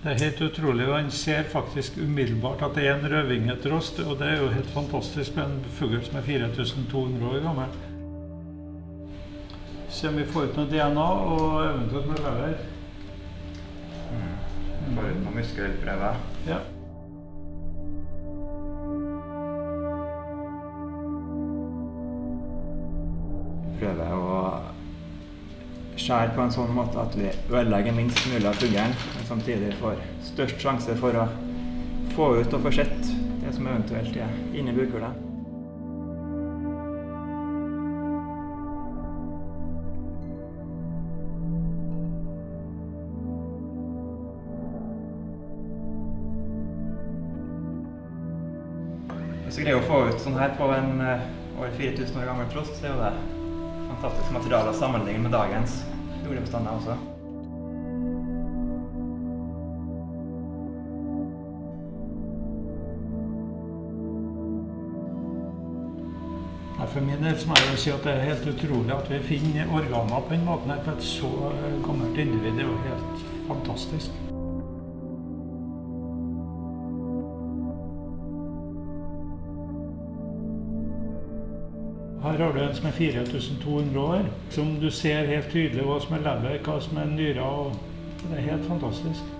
Det er helt utrolig, og han ser faktisk umiddelbart at det er en rødvingetrost. Og det er jo helt fantastisk med en fugl som er 4200 år gammel. Se om vi får ut noe DNA og eventuelt noe lever. Får ut noen muskelprøver. Ja. Prøver å skjære på en sånn måte at vi ødelegger minst mulig av fuglen, men samtidig får størst sjanse for å få ut og få sett det som eventuelt er inni bukhulet. Hvis vi greier å få ut sånn her på en eh, over 4000 år gammel trost, så er det fantastisk materiale å sammenligne med dagens fuglebestander også. For min del må jeg jo si at det er helt utrolig at vi finner organer på den måten her på et så eh, gammelt individ. Det er jo helt fantastisk. Her har du en som er 4200 år, som du ser helt tydelig hva som er lever, hva som er nyrer. Det er helt fantastisk.